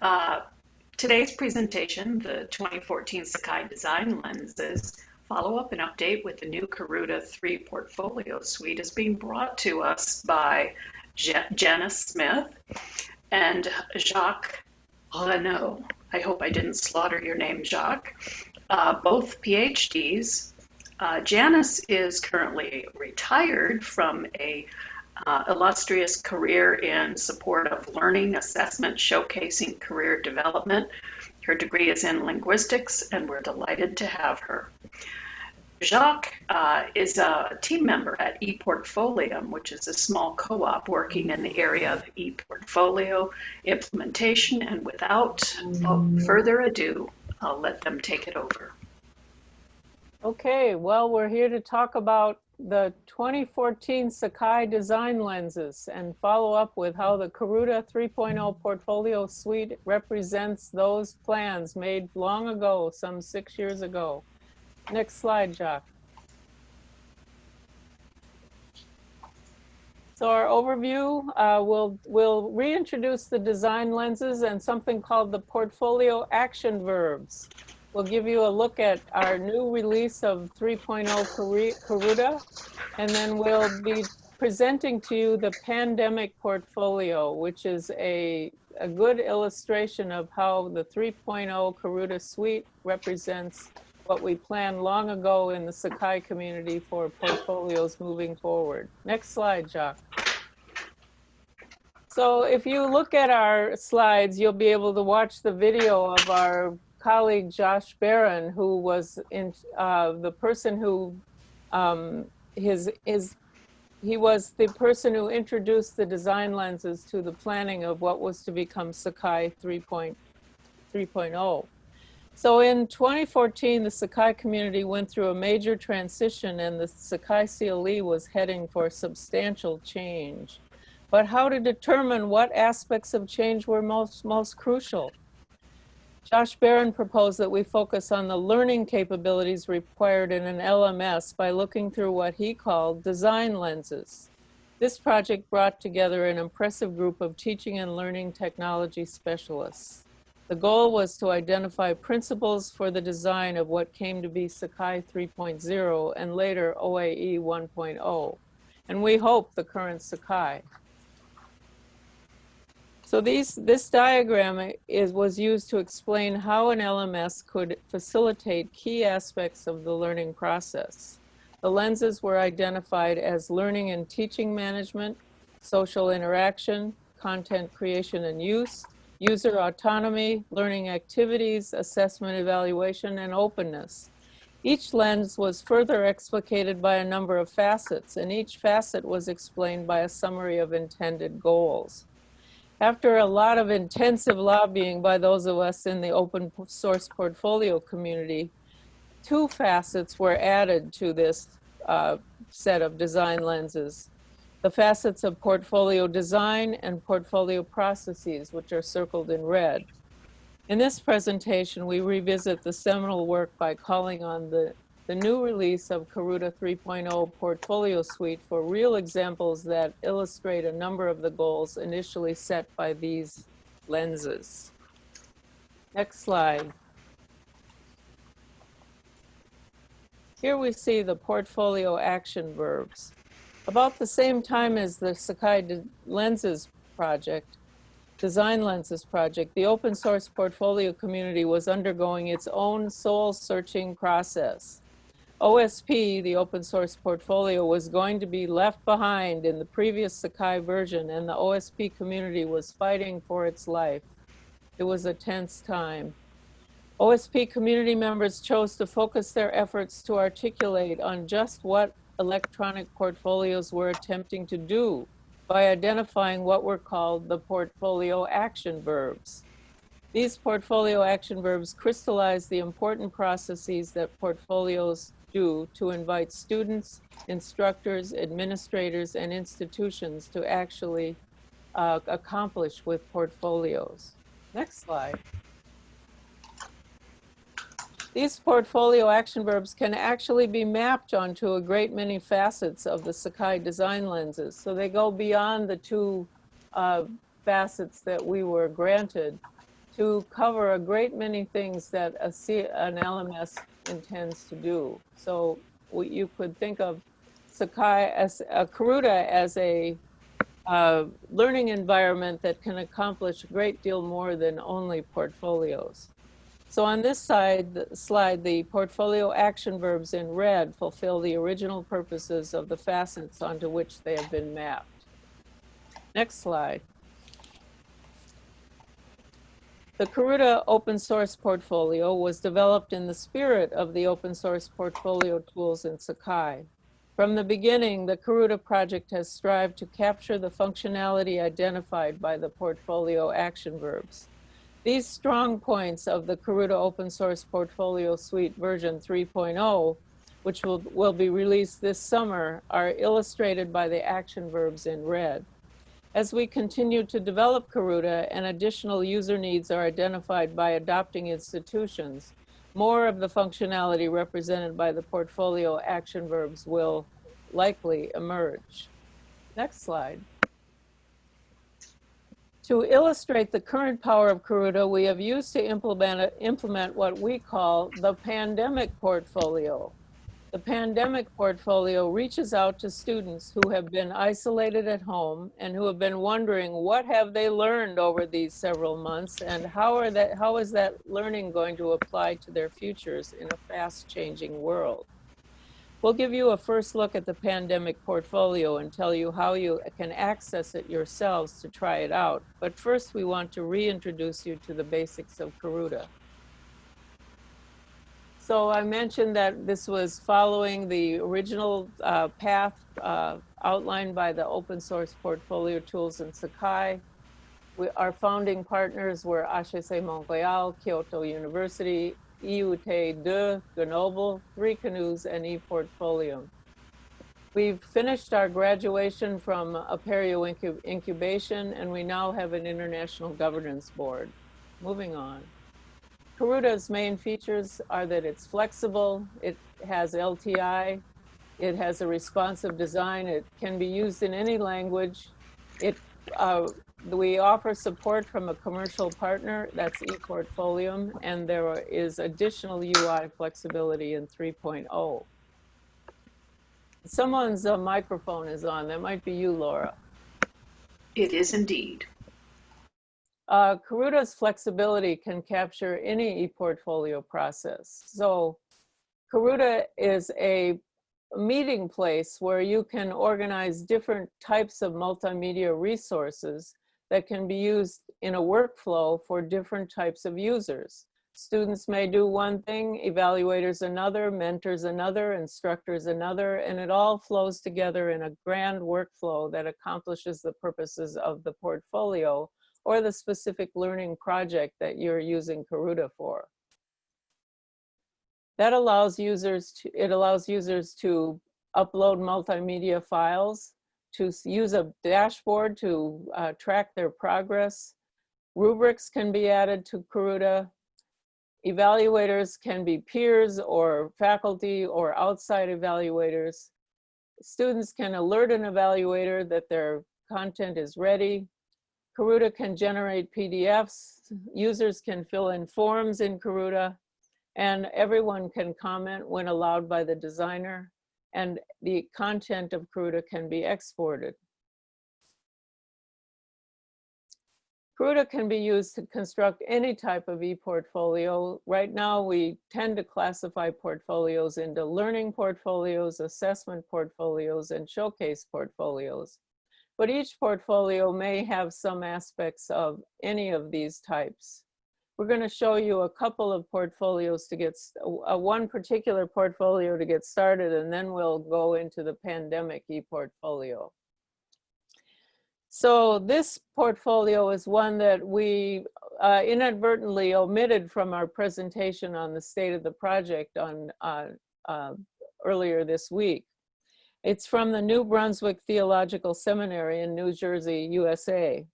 Uh, today's presentation, the 2014 Sakai Design Lenses, follow-up and update with the new Karuta 3 portfolio suite is being brought to us by Janice Smith and Jacques Raynauld. I hope I didn't slaughter your name, Jacques. Uh, both PhDs. Uh, Janice is currently retired from a uh, illustrious career in support of learning assessment showcasing career development. Her degree is in linguistics, and we're delighted to have her. Jacques uh, is a team member at ePortfolium, which is a small co-op working in the area of ePortfolio implementation. And without further ado, I'll let them take it over. Okay, well, we're here to talk about the 2014 Sakai design lenses and follow up with how the Karuta 3.0 portfolio suite represents those plans made long ago, some six years ago. Next slide, Jacques. So our overview, uh, we'll, we'll reintroduce the design lenses and something called the portfolio action verbs. We'll give you a look at our new release of 3.0 Karuta, and then we'll be presenting to you the pandemic portfolio, which is a, a good illustration of how the 3.0 Karuta suite represents what we planned long ago in the Sakai community for portfolios moving forward. Next slide, Jacques. So if you look at our slides, you'll be able to watch the video of our colleague Josh Baron, who was in uh, the person who um, his his he was the person who introduced the design lenses to the planning of what was to become Sakai 3.3.0. So in 2014, the Sakai community went through a major transition and the Sakai CLE was heading for substantial change. But how to determine what aspects of change were most, most crucial? Josh Baron proposed that we focus on the learning capabilities required in an LMS by looking through what he called design lenses. This project brought together an impressive group of teaching and learning technology specialists. The goal was to identify principles for the design of what came to be Sakai 3.0 and later OAE 1.0, and we hope the current Sakai. So these, this diagram is, was used to explain how an LMS could facilitate key aspects of the learning process. The lenses were identified as learning and teaching management, social interaction, content creation and use, user autonomy, learning activities, assessment evaluation, and openness. Each lens was further explicated by a number of facets, and each facet was explained by a summary of intended goals. After a lot of intensive lobbying by those of us in the open source portfolio community, two facets were added to this uh, set of design lenses. The facets of portfolio design and portfolio processes, which are circled in red. In this presentation, we revisit the seminal work by calling on the the new release of Karuta 3.0 Portfolio Suite for real examples that illustrate a number of the goals initially set by these lenses. Next slide. Here we see the portfolio action verbs. About the same time as the Sakai Lenses project, Design Lenses project, the open source portfolio community was undergoing its own soul searching process. OSP, the open source portfolio, was going to be left behind in the previous Sakai version and the OSP community was fighting for its life. It was a tense time. OSP community members chose to focus their efforts to articulate on just what electronic portfolios were attempting to do by identifying what were called the portfolio action verbs. These portfolio action verbs crystallize the important processes that portfolios do to invite students, instructors, administrators, and institutions to actually uh, accomplish with portfolios. Next slide. These portfolio action verbs can actually be mapped onto a great many facets of the Sakai design lenses. So they go beyond the two uh, facets that we were granted to cover a great many things that a C, an LMS intends to do. So you could think of Sakai as uh, Karuta as a uh, learning environment that can accomplish a great deal more than only portfolios. So on this side the slide, the portfolio action verbs in red fulfill the original purposes of the facets onto which they have been mapped. Next slide. The Karuta open source portfolio was developed in the spirit of the open source portfolio tools in Sakai. From the beginning, the Karuta project has strived to capture the functionality identified by the portfolio action verbs. These strong points of the Karuta open source portfolio suite version 3.0, which will, will be released this summer, are illustrated by the action verbs in red. As we continue to develop Karuta and additional user needs are identified by adopting institutions, more of the functionality represented by the portfolio action verbs will likely emerge. Next slide. To illustrate the current power of Karuta, we have used to implement, implement what we call the pandemic portfolio. The pandemic portfolio reaches out to students who have been isolated at home and who have been wondering what have they learned over these several months and how are that how is that learning going to apply to their futures in a fast changing world. We'll give you a first look at the pandemic portfolio and tell you how you can access it yourselves to try it out. But first we want to reintroduce you to the basics of Karuta. So I mentioned that this was following the original uh, path uh, outlined by the open source portfolio tools in Sakai. We, our founding partners were HEC Montreal, Kyoto University, IUT de Grenoble, Three Canoes, and ePortfolium. We've finished our graduation from Apereo incub incubation, and we now have an international governance board. Moving on. Karuta's main features are that it's flexible, it has LTI, it has a responsive design, it can be used in any language. It, uh, we offer support from a commercial partner, that's ePortfolium, and there is additional UI flexibility in 3.0. Someone's uh, microphone is on, that might be you, Laura. It is indeed. Uh, Karuta's flexibility can capture any ePortfolio process. So Karuta is a meeting place where you can organize different types of multimedia resources that can be used in a workflow for different types of users. Students may do one thing, evaluators another, mentors another, instructors another, and it all flows together in a grand workflow that accomplishes the purposes of the portfolio or the specific learning project that you're using Karuta for. That allows users to, it allows users to upload multimedia files, to use a dashboard to uh, track their progress. Rubrics can be added to Karuta. Evaluators can be peers or faculty or outside evaluators. Students can alert an evaluator that their content is ready. Karuta can generate PDFs, users can fill in forms in Karuta, and everyone can comment when allowed by the designer, and the content of Karuta can be exported. Karuta can be used to construct any type of e-portfolio. Right now, we tend to classify portfolios into learning portfolios, assessment portfolios, and showcase portfolios. But each portfolio may have some aspects of any of these types. We're going to show you a couple of portfolios to get, uh, one particular portfolio to get started, and then we'll go into the pandemic e-portfolio. So this portfolio is one that we uh, inadvertently omitted from our presentation on the state of the project on uh, uh, earlier this week. It's from the New Brunswick Theological Seminary in New Jersey, USA.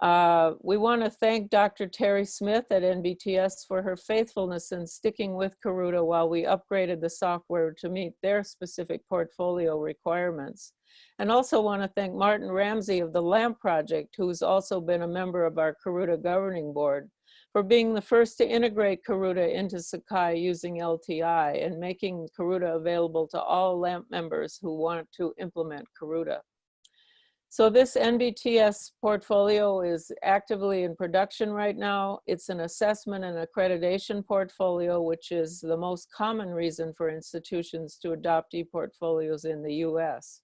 Uh, we want to thank Dr. Terry Smith at NBTS for her faithfulness in sticking with Karuta while we upgraded the software to meet their specific portfolio requirements. And also want to thank Martin Ramsey of the LAMP project, who's also been a member of our Karuta governing board for being the first to integrate Karuta into Sakai using LTI and making Karuta available to all LAMP members who want to implement Karuta. So this NBTS portfolio is actively in production right now. It's an assessment and accreditation portfolio, which is the most common reason for institutions to adopt e-portfolios in the US.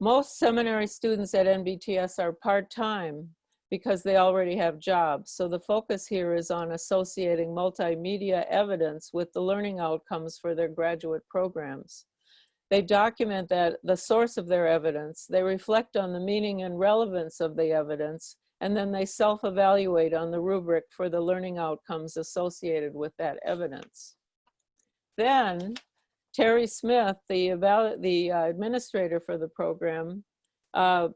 Most seminary students at NBTS are part-time because they already have jobs. So the focus here is on associating multimedia evidence with the learning outcomes for their graduate programs. They document that the source of their evidence, they reflect on the meaning and relevance of the evidence, and then they self-evaluate on the rubric for the learning outcomes associated with that evidence. Then Terry Smith, the, the uh, administrator for the program, uh,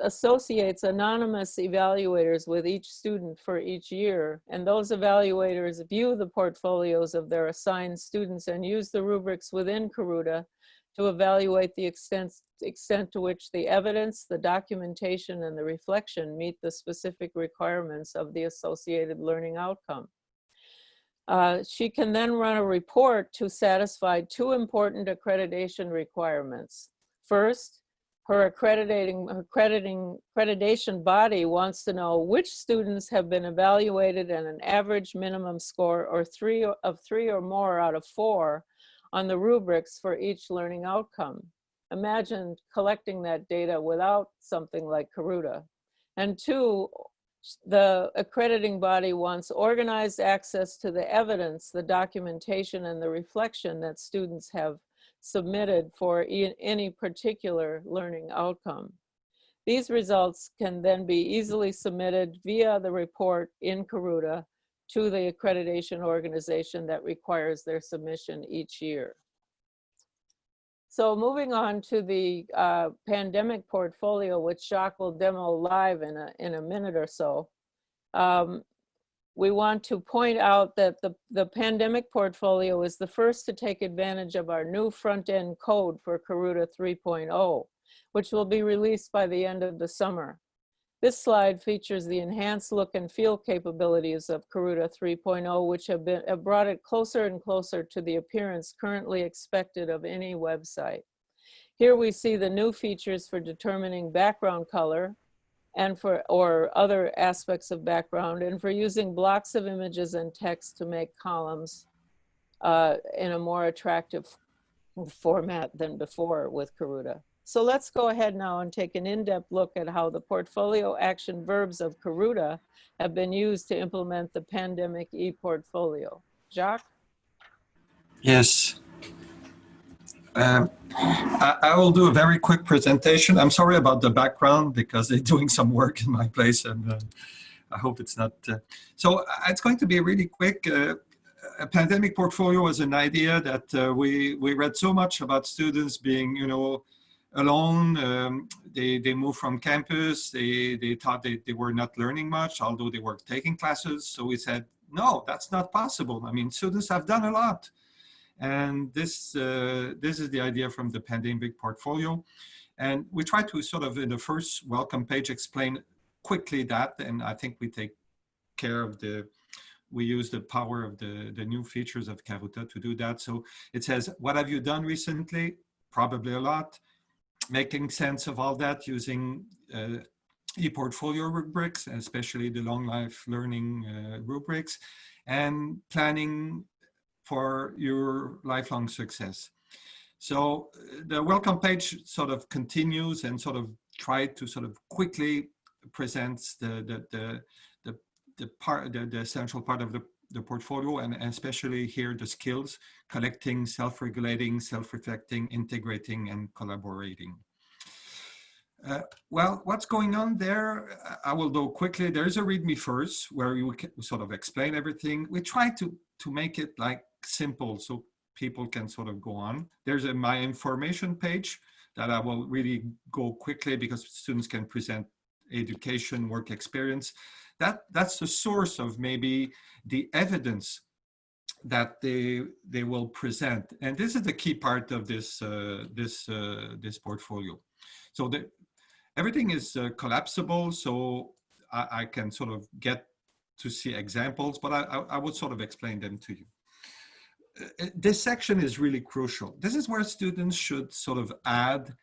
associates anonymous evaluators with each student for each year. And those evaluators view the portfolios of their assigned students and use the rubrics within Karuta to evaluate the extent, extent to which the evidence, the documentation, and the reflection meet the specific requirements of the associated learning outcome. Uh, she can then run a report to satisfy two important accreditation requirements. First, her accrediting, accrediting, accreditation body wants to know which students have been evaluated at an average minimum score or three of three or more out of four on the rubrics for each learning outcome. Imagine collecting that data without something like Karuta. And two, the accrediting body wants organized access to the evidence, the documentation, and the reflection that students have submitted for any particular learning outcome. These results can then be easily submitted via the report in Karuta to the accreditation organization that requires their submission each year. So moving on to the uh, pandemic portfolio, which Jacques will demo live in a, in a minute or so. Um, we want to point out that the, the pandemic portfolio is the first to take advantage of our new front-end code for Karuta 3.0, which will be released by the end of the summer. This slide features the enhanced look and feel capabilities of Karuta 3.0, which have, been, have brought it closer and closer to the appearance currently expected of any website. Here we see the new features for determining background color and for or other aspects of background and for using blocks of images and text to make columns uh, in a more attractive format than before with Karuta. So let's go ahead now and take an in-depth look at how the portfolio action verbs of Karuta have been used to implement the pandemic e-portfolio. Jacques? Yes. Um, I, I, will do a very quick presentation. I'm sorry about the background because they're doing some work in my place and uh, I hope it's not. Uh, so uh, it's going to be really quick. Uh, a pandemic portfolio was an idea that uh, we, we read so much about students being, you know, alone. Um, they, they moved from campus. They, they thought they, they were not learning much, although they were taking classes. So we said, no, that's not possible. I mean, students have done a lot. And this, uh, this is the idea from the pandemic portfolio. And we try to sort of in the first welcome page explain quickly that. And I think we take care of the, we use the power of the, the new features of Karuta to do that. So it says, what have you done recently? Probably a lot making sense of all that using uh, e-portfolio rubrics, especially the long life learning uh, rubrics, and planning for your lifelong success. So uh, the welcome page sort of continues and sort of try to sort of quickly presents the the the the, part the, the essential part of the the portfolio and especially here the skills, collecting, self-regulating, self-reflecting, integrating, and collaborating. Uh, well, what's going on there? I will go quickly. There is a README first where we sort of explain everything. We try to, to make it like simple so people can sort of go on. There's a my information page that I will really go quickly because students can present education, work experience that that's the source of maybe the evidence that they they will present and this is the key part of this uh, this uh, this portfolio so the, everything is uh, collapsible so I, I, can sort of get to see examples, but I, I, I would sort of explain them to you. Uh, this section is really crucial. This is where students should sort of add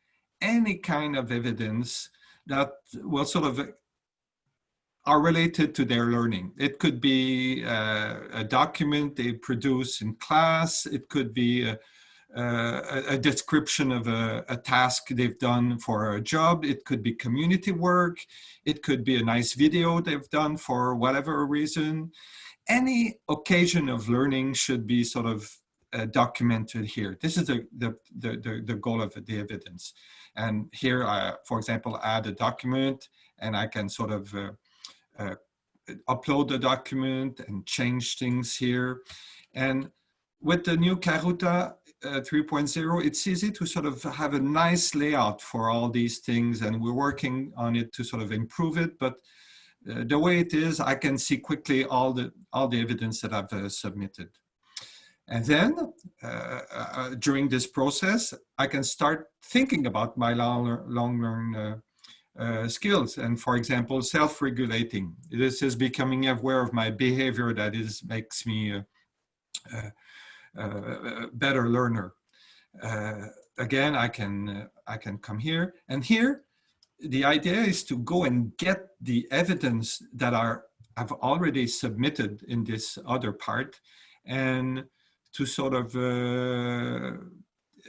any kind of evidence that will sort of are related to their learning. It could be uh, a document they produce in class. It could be a, a, a description of a, a, task they've done for a job. It could be community work. It could be a nice video they've done for whatever reason. Any occasion of learning should be sort of uh, documented here. This is the, the, the, the, goal of the evidence. And here, I, for example, add a document and I can sort of uh, uh, upload the document and change things here. And with the new Karuta uh, 3.0, it's easy to sort of have a nice layout for all these things and we're working on it to sort of improve it. But uh, the way it is, I can see quickly all the, all the evidence that I've uh, submitted. And then uh, uh, during this process, I can start thinking about my long, long learn uh, skills. And for example, self-regulating. This is becoming aware of my behavior that is makes me a, a, a better learner. Uh, again, I can uh, I can come here and here. The idea is to go and get the evidence that are I've already submitted in this other part and to sort of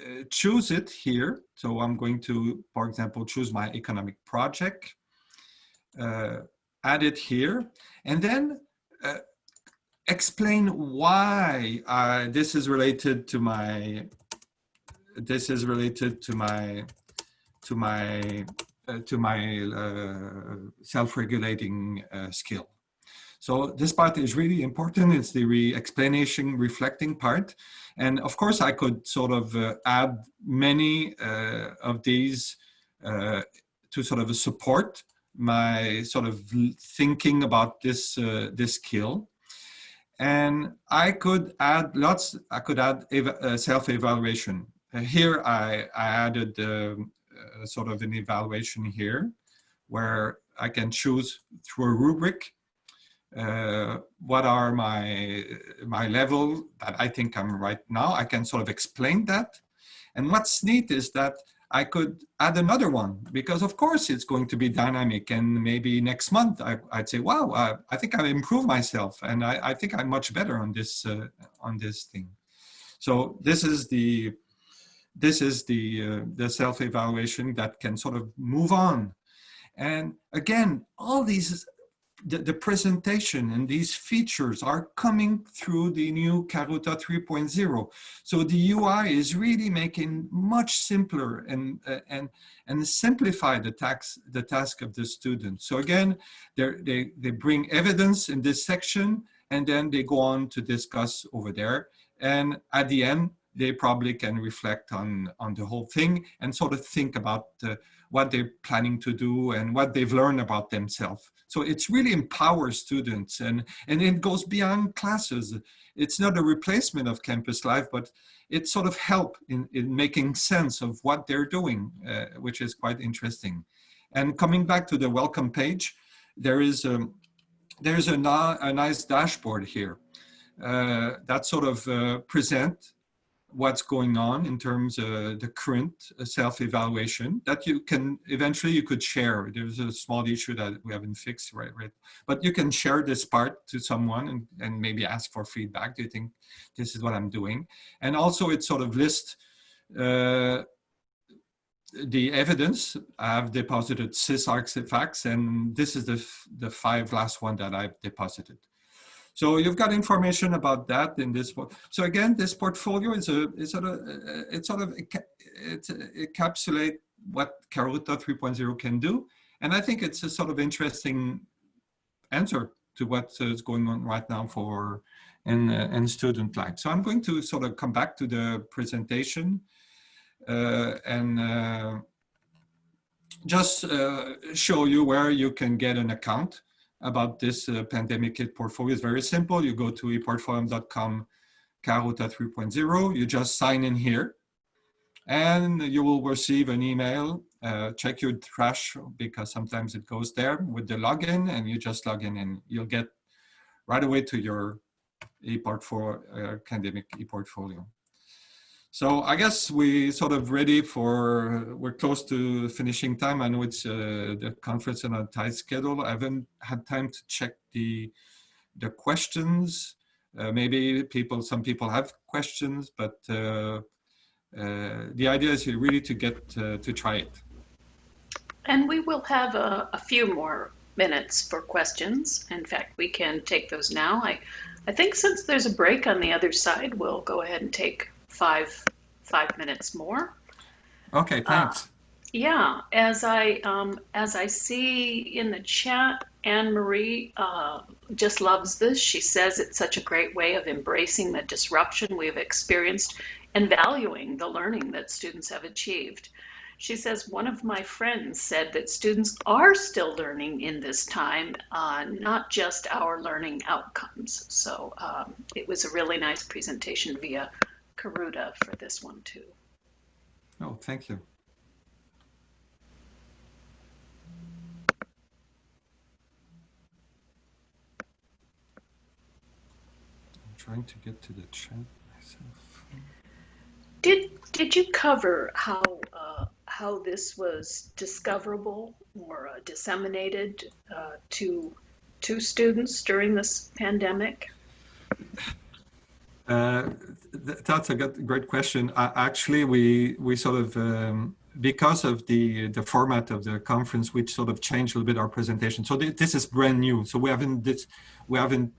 uh, uh, choose it here. So I'm going to, for example, choose my economic project, uh, add it here, and then uh, explain why uh, this is related to my, this is related to my, to my, uh, to my uh, self-regulating skill. So this part is really important. It's the re explanation reflecting part. And of course, I could sort of uh, add many uh, of these uh, to sort of support my sort of thinking about this, uh, this skill. And I could add lots, I could add uh, self-evaluation. Uh, here I, I added um, sort of an evaluation here where I can choose through a rubric uh, what are my my level that I think I'm right now. I can sort of explain that. And what's neat is that I could add another one because of course it's going to be dynamic and maybe next month I, would say, wow, I, I, think I've improved myself and I, I think I'm much better on this uh, on this thing. So this is the this is the uh, the self-evaluation that can sort of move on. And again, all these the, the, presentation and these features are coming through the new Karuta 3.0. So the UI is really making much simpler and, uh, and, and simplify the, tax, the task of the student. So again, they, they bring evidence in this section and then they go on to discuss over there. And at the end, they probably can reflect on, on the whole thing and sort of think about uh, what they're planning to do and what they've learned about themselves. So it's really empowers students and, and it goes beyond classes. It's not a replacement of campus life, but it sort of help in, in making sense of what they're doing, uh, which is quite interesting. And coming back to the welcome page, there is a, um, there's a, a nice dashboard here uh, that sort of uh, present what's going on in terms of the current uh, self-evaluation that you can eventually you could share. There's a small issue that we haven't fixed right right? But you can share this part to someone and, and maybe ask for feedback. Do you think this is what i'm doing? And also it sort of lists uh, the evidence. I've deposited six artifacts and this is the the five last one that i've deposited so you've got information about that in this. book. So again, this portfolio is a is sort of it sort of it, it encapsulate what Karuta 3.0 can do, and I think it's a sort of interesting answer to what is going on right now for in uh, in student life. So I'm going to sort of come back to the presentation uh, and. Uh, just uh, show you where you can get an account about this uh, pandemic kit portfolio is very simple. You go to eportfolio.com Karuta 3.0, you just sign in here and you will receive an email. Uh, check your trash because sometimes it goes there with the login and you just log in and you'll get right away to your e-portfolio, uh, academic e-portfolio. So I guess we sort of ready for, we're close to finishing time. I know it's uh, the conference on a tight schedule. I haven't had time to check the, the questions. Uh, maybe people, some people have questions, but uh, uh the idea is really to get uh, to try it. And we will have a, a, few more minutes for questions. In fact, we can take those now. I, I think since there's a break on the other side, we'll go ahead and take five five minutes more. Okay, thanks. Uh, yeah, as I um, as I see in the chat, Anne Marie uh, just loves this. She says it's such a great way of embracing the disruption we've experienced and valuing the learning that students have achieved. She says, one of my friends said that students are still learning in this time, uh, not just our learning outcomes. So um, it was a really nice presentation via Karuta for this one too. Oh, thank you. I'm trying to get to the chat myself. Did did you cover how uh, how this was discoverable or uh, disseminated uh, to to students during this pandemic? Uh, that's a good, great question. Uh, actually, we we sort of um, because of the the format of the conference, we sort of changed a little bit our presentation. So th this is brand new. So we haven't this we haven't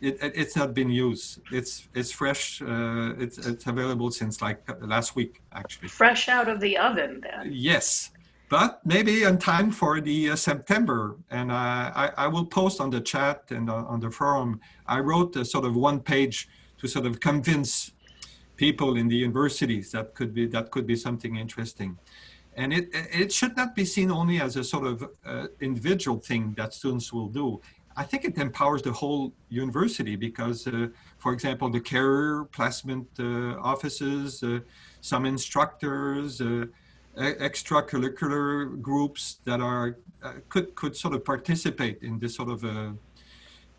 it, it, it's not been used. It's it's fresh. Uh, it's it's available since like last week actually. Fresh out of the oven, then. Yes, but maybe in time for the uh, September. And uh, I I will post on the chat and uh, on the forum. I wrote a sort of one page to sort of convince people in the universities that could be that could be something interesting. And it, it should not be seen only as a sort of uh, individual thing that students will do. I think it empowers the whole university because, uh, for example, the career placement uh, offices, uh, some instructors, uh, extracurricular groups that are uh, could could sort of participate in this sort of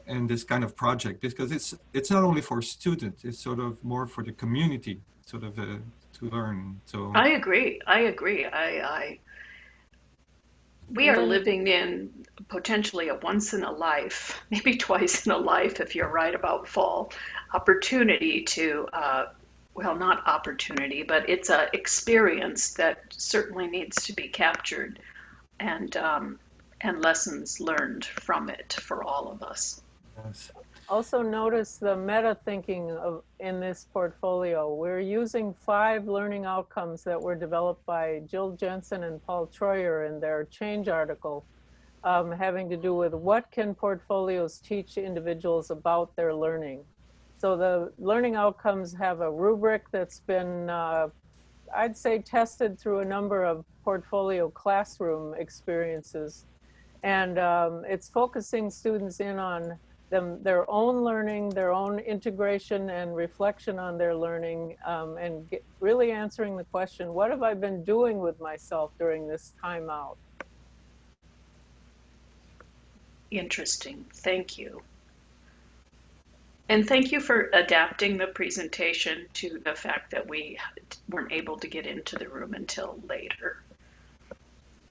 in this kind of project because it's it's not only for students it's sort of more for the community sort of uh, to learn so. I agree i agree i i we are living in potentially a once in a life maybe twice in a life if you're right about fall opportunity to uh, well not opportunity but it's an experience that certainly needs to be captured and um, and lessons learned from it for all of us Yes. Also notice the meta thinking of in this portfolio. We're using five learning outcomes that were developed by Jill Jensen and Paul Treuer in their change article um, having to do with what can portfolios teach individuals about their learning. So the learning outcomes have a rubric that's been, uh, I'd say, tested through a number of portfolio classroom experiences. And um, it's focusing students in on them their own learning, their own integration and reflection on their learning, um, and get, really answering the question, what have I been doing with myself during this time out? Interesting. Thank you. And thank you for adapting the presentation to the fact that we weren't able to get into the room until later.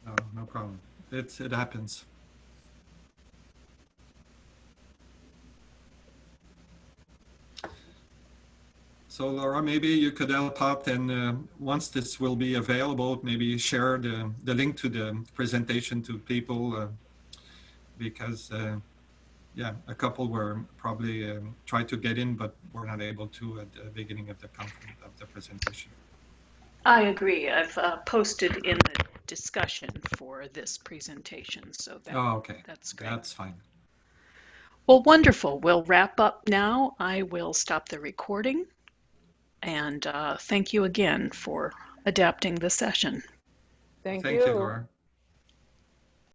Oh, no problem. It, it happens. So Laura, maybe you could help out and uh, once this will be available, maybe share the, the link to the presentation to people uh, because uh, yeah, a couple were probably um, tried to get in, but were not able to at the beginning of the conference of the presentation. I agree. I've uh, posted in the discussion for this presentation, so that, oh, okay. that's great. That's fine. Well, wonderful. We'll wrap up now. I will stop the recording. And uh, thank you again for adapting the session. Thank, Thank you. you, Laura.